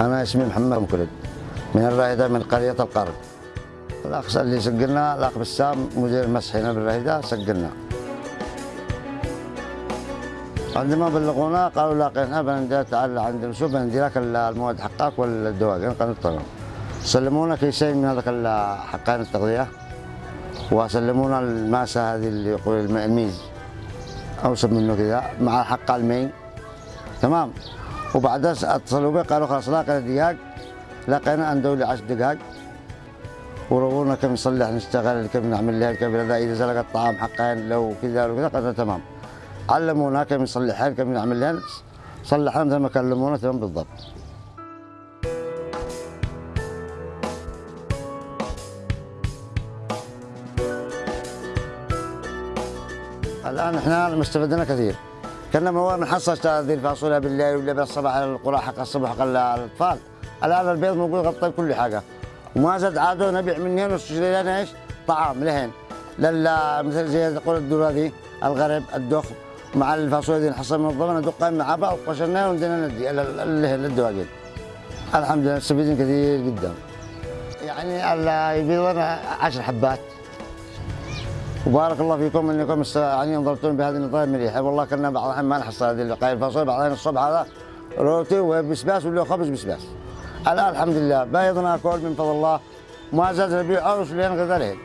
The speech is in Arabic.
أنا اسمي محمد مكرد من الراهدة من قرية القرن الأخ اللي سجلنا الأخ بسام مدير المسح هنا بالراهدة سجلنا. عندما بلغونا قالوا لاقينا بندير تعال عند شو بندي لك المواد حقك قالوا تمام سلمونا كيسين من هذاك حقين التغذية وسلمونا الماسة هذه اللي يقول الميز. أوسط منه كذا مع حق المي. تمام. وبعدها أتصلوا بي قالوا خلاص لاقينا دقاق لقينا اندولي 10 دقاق. ورونا كم نصلح نشتغل كيف نعمل لها ذا إذا سلق الطعام حقين لو كذا لو كذا قالوا تمام. علمونا كيف نصلحها كيف نعمل لها. صلحنا مثل ما كلمونا تمام بالضبط. الآن إحنا استفدنا كثير. كنا من اول نحصل هذه الفاصوليا بالليل ولا بالصباح القرى حق الصبح حق الأطفال. الآن البيض موجود غطى كل حاجة. وما زاد عادوا نبيع من هنا ونشتري لنا إيش؟ طعام لهن لل مثل زي تقول الذره ذي الغرب الدخ مع الفاصوليا دي نحصل من الضمن ندقها مع بعض وقشرناها وندينا ندي للدواجن الحمد لله مستفيدين كثير جدا. يعني يبيض لنا 10 حبات. وبارك الله فيكم إنكم يعني انظرتون بهذه النظام مليحه والله كنا بعض الأحيان ما نحصل هذه القايل الفاصوليا بعض الاحيان الصبح هذا روتي وبسباس ولا خبز بسباس. الآن الحمد لله بيض ناكل من فضل الله. ما زاد نبيعه وش لين غدا